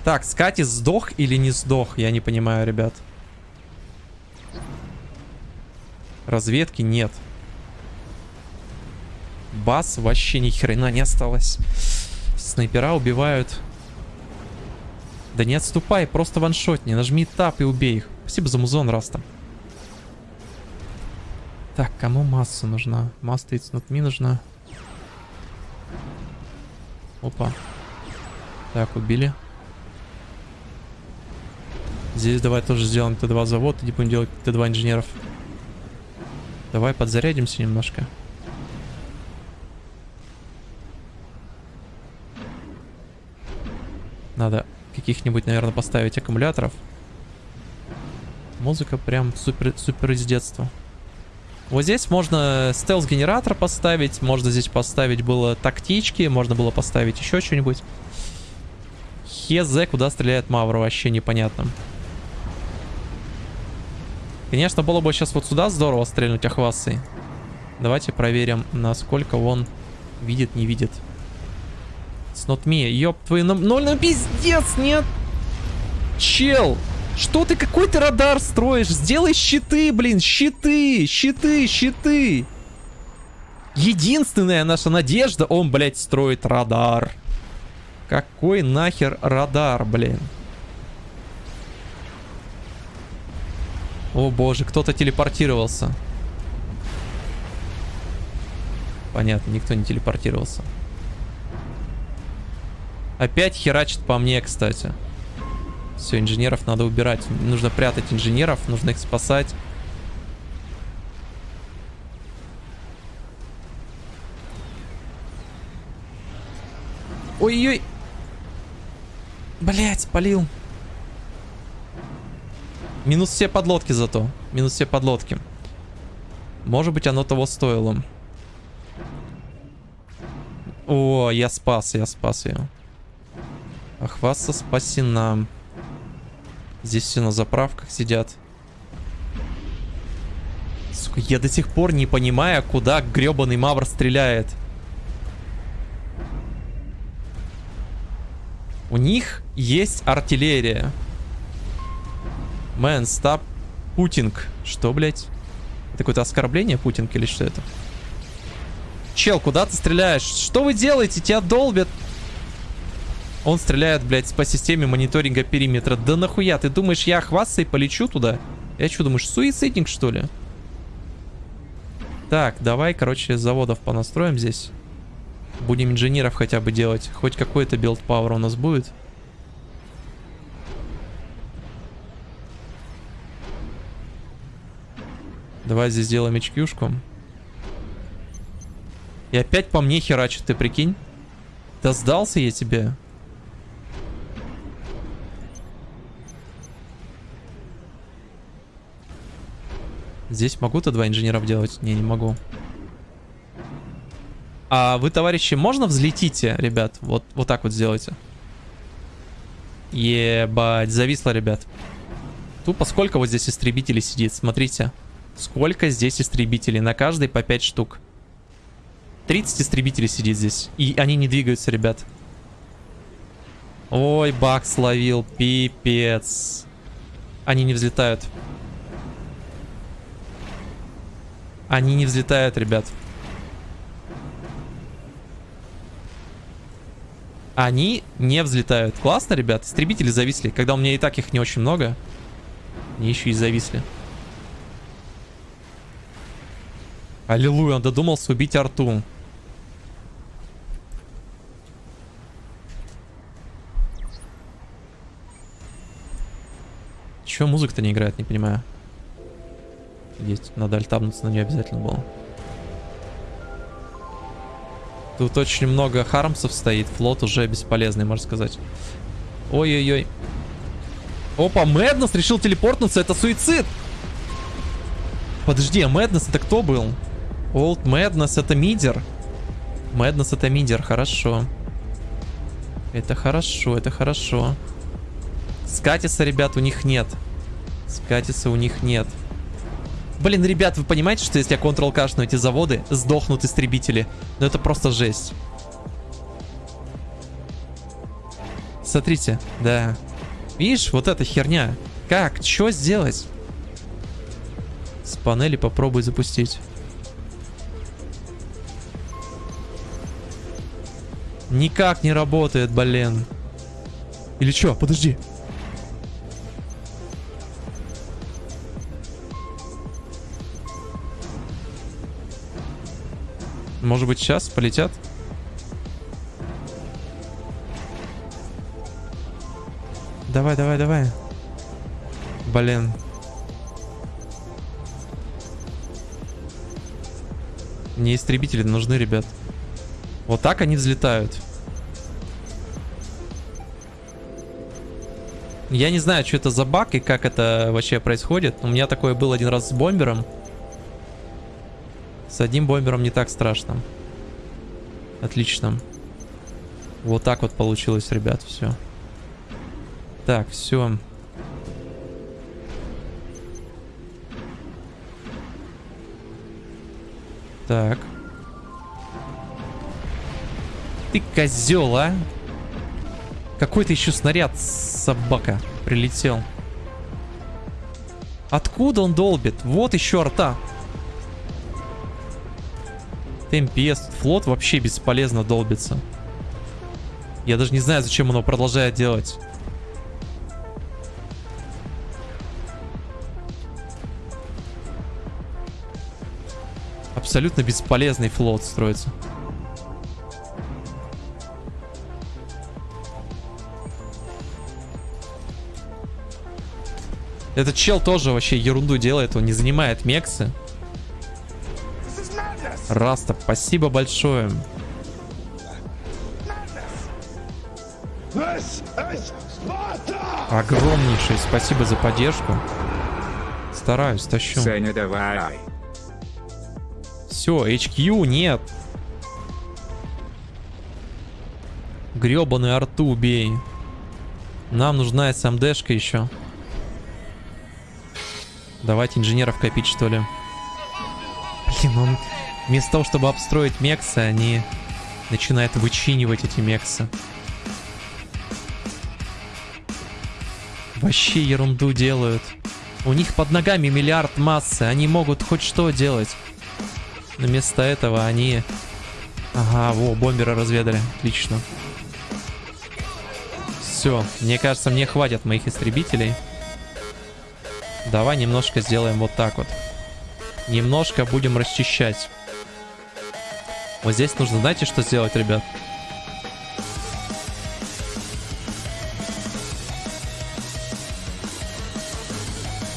Так, Скати сдох или не сдох? Я не понимаю, ребят. Разведки нет. Бас вообще ни хрена не осталось. Снайпера убивают. Да не отступай, просто ваншотни. Нажми тап и убей их. Спасибо за музон, Раста. Так, кому масса нужна? Масса it's not нужна. Опа. Так, убили. Здесь давай тоже сделаем Т2 завод и будем делать Т2 инженеров. Давай подзарядимся немножко. Надо каких-нибудь, наверное, поставить аккумуляторов. Музыка прям супер, супер из детства. Вот здесь можно стелс-генератор поставить. Можно здесь поставить было тактички. Можно было поставить еще что-нибудь. Хз, куда стреляет Мавра, вообще непонятно. Конечно, было бы сейчас вот сюда здорово стрельнуть ахвасой. Давайте проверим, насколько он видит, не видит. It's. Ёб твою... Ну, ну пиздец, нет! Чел! Что ты, какой ты радар строишь? Сделай щиты, блин, щиты, щиты, щиты. Единственная наша надежда, он, блядь, строит радар. Какой нахер радар, блин? О боже, кто-то телепортировался. Понятно, никто не телепортировался. Опять херачит по мне, кстати. Все, инженеров надо убирать. Нужно прятать инженеров, нужно их спасать. Ой-ой. Блять, спалил. Минус все подлодки зато. Минус все подлодки. Может быть, оно того стоило. О, я спас, я спас ее. Ахваса спасена. Здесь все на заправках сидят. Сука, я до сих пор не понимаю, куда гребаный мавр стреляет. У них есть артиллерия. Man, стоп. Путинг. Что, блядь? Это какое-то оскорбление Путинг или что это? Чел, куда ты стреляешь? Что вы делаете? Тебя долбят. Он стреляет, блядь, по системе мониторинга периметра. Да нахуя? Ты думаешь, я хвастаюсь и полечу туда? Я что, думаешь, суицидник, что ли? Так, давай, короче, заводов понастроим здесь. Будем инженеров хотя бы делать. Хоть какой-то build power у нас будет. Давай здесь сделаем HQ -шку. И опять по мне херачит, ты прикинь? Да сдался я тебе. Здесь могу-то два инженеров делать? Не, не могу. А вы, товарищи, можно взлетите, ребят? Вот, вот так вот сделайте. Ебать, зависло, ребят. Тупо сколько вот здесь истребителей сидит, смотрите. Сколько здесь истребителей, на каждой по 5 штук. 30 истребителей сидит здесь. И они не двигаются, ребят. Ой, баг словил, пипец. Они не взлетают. Они не взлетают, ребят. Они не взлетают. Классно, ребят. Истребители зависли. Когда у меня и так их не очень много. Они еще и зависли. Аллилуйя, он додумался убить арту. Чего музыка-то не играет, не понимаю. Есть, надо альтабнуться на нее обязательно было. Тут очень много хармсов стоит. Флот уже бесполезный, можно сказать. Ой-ой-ой. Опа, Мэднес решил телепортнуться. Это суицид. Подожди, а Мэднес это кто был? Олд Мэднес это мидер. Мэднес это мидер, хорошо. Это хорошо, это хорошо. Скатиса, ребят, у них нет. Скатиса у них нет. Блин, ребят, вы понимаете, что если я Ctrl кашну эти заводы, сдохнут истребители? Ну это просто жесть. Смотрите, да. Видишь, вот эта херня. Как? Что сделать? С панели попробуй запустить. Никак не работает, блин. Или что? Подожди. Может быть, сейчас полетят? Давай, давай, давай. Блин. Мне истребители нужны, ребят. Вот так они взлетают. Я не знаю, что это за баг и как это вообще происходит. У меня такое было один раз с бомбером. С одним бомбером не так страшно. Отлично. Вот так вот получилось, ребят, все. Так, все. Так. Ты козел, а? Какой-то еще снаряд, собака, прилетел. Откуда он долбит? Вот еще арта. ТМПС. Флот вообще бесполезно долбится. Я даже не знаю, зачем оно продолжает делать. Абсолютно бесполезный флот строится. Этот чел тоже вообще ерунду делает, он не занимает мексы. Раста, спасибо большое. Огромнейшее спасибо за поддержку. Стараюсь, тащу.
Саня, давай.
Все, HQ нет. Гребаный арту убей. Нам нужна СМДшка еще. Давайте инженеров копить, что ли. Блин, он... Вместо того, чтобы обстроить мексы, они начинают вычинивать эти мексы. Вообще ерунду делают. У них под ногами миллиард массы. Они могут хоть что делать. Но вместо этого они... Ага, во, бомбера разведали. Отлично. Все, мне кажется, мне хватит моих истребителей. Давай немножко сделаем вот так вот. Немножко будем расчищать. Вот здесь нужно, знаете, что сделать, ребят?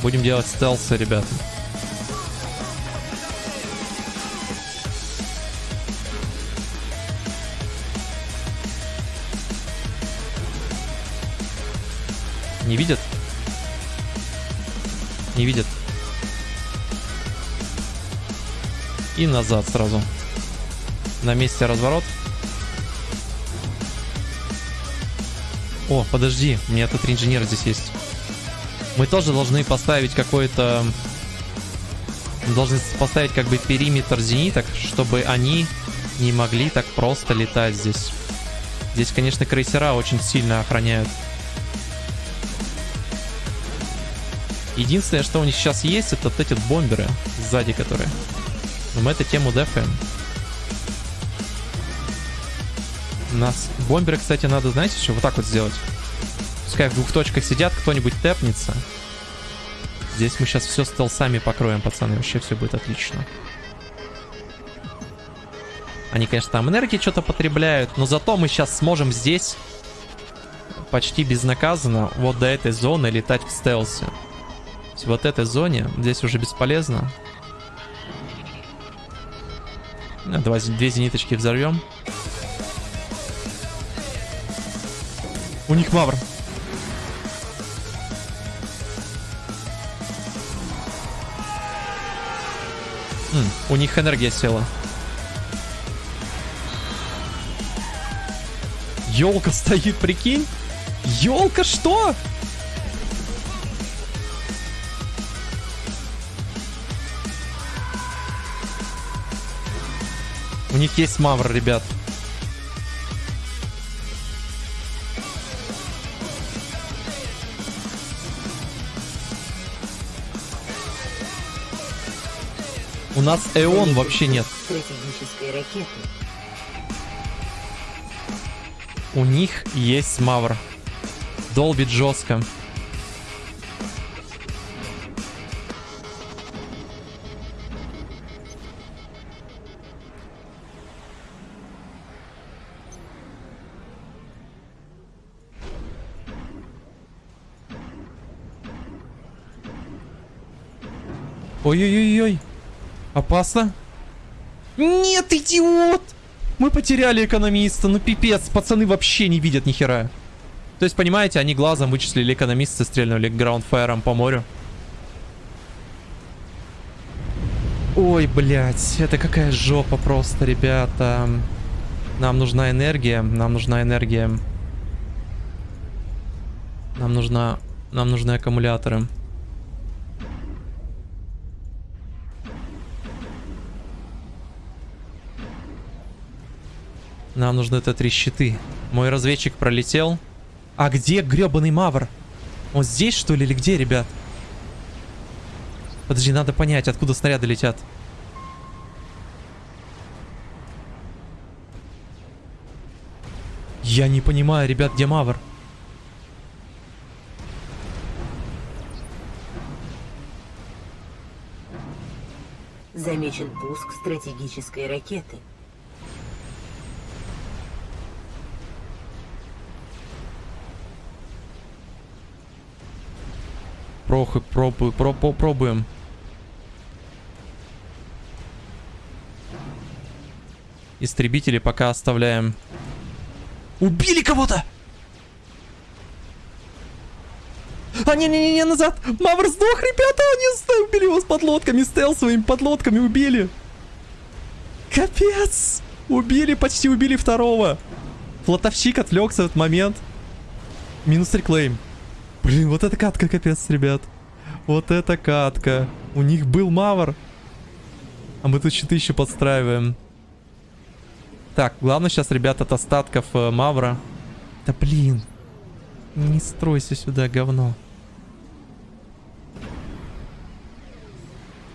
Будем делать стелсы, ребята. Не видят? Не видят. И назад сразу. На месте разворот. О, подожди, у меня тут инженер здесь есть. Мы тоже должны поставить какой-то... Должны поставить как бы периметр зениток, чтобы они не могли так просто летать здесь. Здесь, конечно, крейсера очень сильно охраняют. Единственное, что у них сейчас есть, это вот эти бомберы сзади, которые. Но мы эту тему дефаем. Нас бомберы, кстати, надо, знаете, что вот так вот сделать. Пускай в двух точках сидят, кто-нибудь тэпнется. Здесь мы сейчас все стелсами покроем, пацаны. Вообще все будет отлично. Они, конечно, там энергии что-то потребляют, но зато мы сейчас сможем здесь почти безнаказанно вот до этой зоны летать в стелсе. Вот этой зоне здесь уже бесполезно. Давай две зениточки взорвем. У них мавр. М, у них энергия села. Елка стоит, прикинь? Елка что? Них есть мавр, ребят. У нас Эон вообще нет. У них есть мавр. Долбит жестко. Ой-ой-ой-ой. Опасно. Нет, идиот! Мы потеряли экономиста. Ну пипец, пацаны вообще не видят ни хера. То есть, понимаете, они глазом вычислили экономиста, стрельнули граундфайром по морю. Ой, блядь, это какая жопа просто, ребята. Нам нужна энергия, нам нужна энергия. Нам нужна... Нам нужны аккумуляторы. Нам нужны это три щиты. Мой разведчик пролетел. А где гребаный мавр? Он здесь, что ли, или где, ребят? Подожди, надо понять, откуда снаряды летят. Я не понимаю, ребят, где мавр?
Замечен пуск стратегической ракеты.
Прохы, пробую, про, по- пробуем. Истребители пока оставляем. Убили кого-то! А, не-не-не, назад! Мавр сдох, ребята! Они убили его с подлодками, стел своими подлодками убили! Капец! Убили, почти убили второго! Флотовщик отвлекся в этот момент. Минус реклейм. Блин, вот это катка, капец, ребят. Вот это катка. У них был Мавр. А мы тут щиты еще подстраиваем. Так, главное сейчас, ребят, от остатков э, Мавра. Да блин. Не стройся сюда, говно.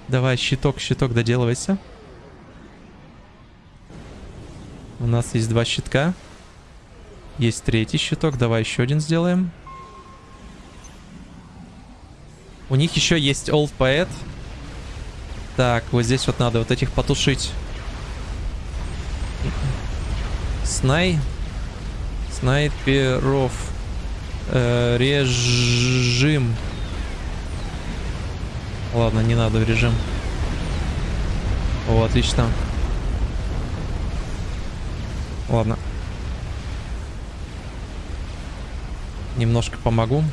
Давай, щиток, щиток, доделывайся. У нас есть два щитка. Есть третий щиток. Давай еще один сделаем. У них еще есть Old Poet. Так, вот здесь вот надо вот этих потушить. Снай. Снайперов. Э, режим. Ладно, не надо в режим. О, отлично. Ладно. Немножко помогу.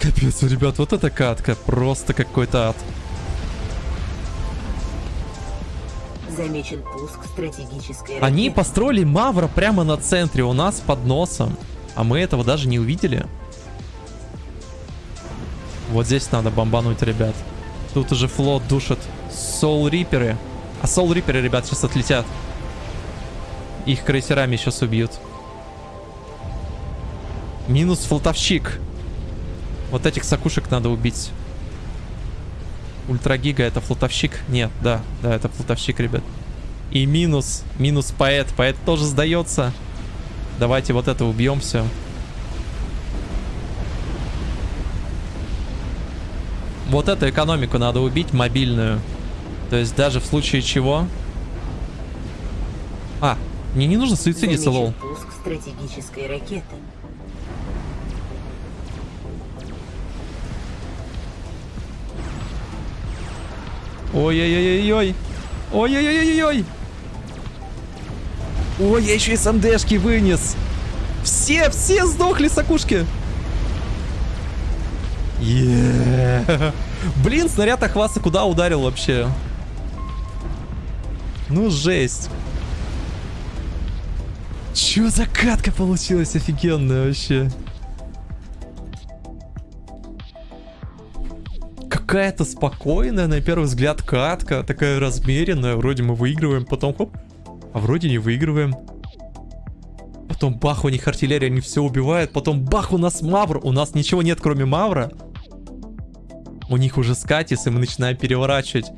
Капец, ребят, вот эта катка. Просто какой-то ад.
Замечен пуск стратегической ракеты.
Они построили Мавра прямо на центре, у нас под носом. А мы этого даже не увидели. Вот здесь надо бомбануть, ребят. Тут уже флот душит. Соул Риперы. А Соул Риперы, ребят, сейчас отлетят. Их крейсерами сейчас убьют. Минус флотовщик. Вот этих сакушек надо убить. Ультрагига это флотовщик? Нет, да, да, это флотовщик, ребят. И минус, минус поэт. Поэт тоже сдается. Давайте вот это убьем все. Вот эту экономику надо убить, мобильную. То есть даже в случае чего... А, мне не нужно суицидиться, лол.
Пуск стратегической ракеты.
Ой-ой-ой-ой-ой. Ой-ой-ой-ой-ой. Ой, я еще и СМДшки вынес. Все, все сдохли, сакушки. Е. Блин, снаряд Ахваса куда ударил вообще? Ну, жесть. Чё за катка получилась офигенная вообще? Какая-то спокойная, на первый взгляд, катка. Такая размеренная. Вроде мы выигрываем, потом хоп. А вроде не выигрываем. Потом бах, у них артиллерия, они все убивают. Потом бах, у нас Мавр. У нас ничего нет, кроме Мавра. У них уже скатис, и мы начинаем переворачивать.